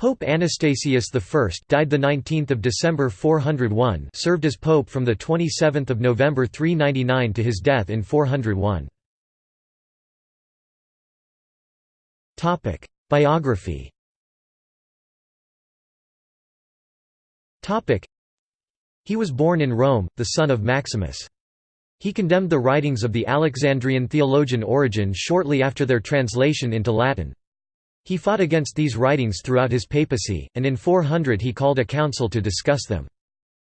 Pope Anastasius I died the 19th of December 401 served as pope from the 27th of November 399 to his death in 401 Topic Biography. Topic He was born in Rome the son of Maximus. He condemned the writings of the Alexandrian theologian Origen shortly after their translation into Latin he fought against these writings throughout his papacy, and in 400 he called a council to discuss them.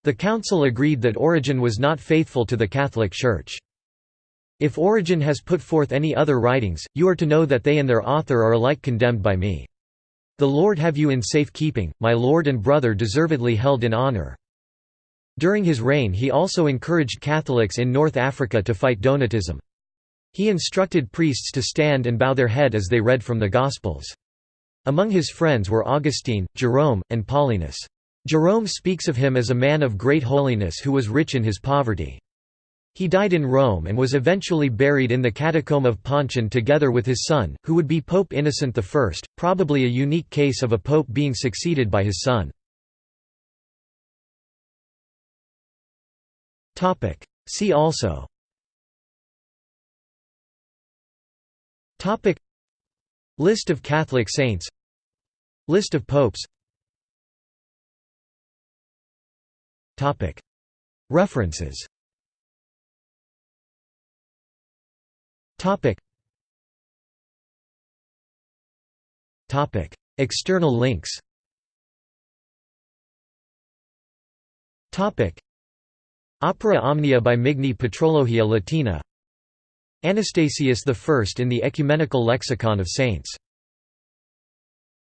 The council agreed that Origen was not faithful to the Catholic Church. If Origen has put forth any other writings, you are to know that they and their author are alike condemned by me. The Lord have you in safe keeping, my lord and brother deservedly held in honor. During his reign he also encouraged Catholics in North Africa to fight Donatism. He instructed priests to stand and bow their head as they read from the Gospels. Among his friends were Augustine, Jerome, and Paulinus. Jerome speaks of him as a man of great holiness who was rich in his poverty. He died in Rome and was eventually buried in the catacomb of Pontian together with his son, who would be Pope Innocent I, probably a unique case of a pope being succeeded by his son. See also List of Catholic saints. List of popes. References. External links. Opera Omnia by Migne Patrologia Latina Anastasius I in the Ecumenical Lexicon of Saints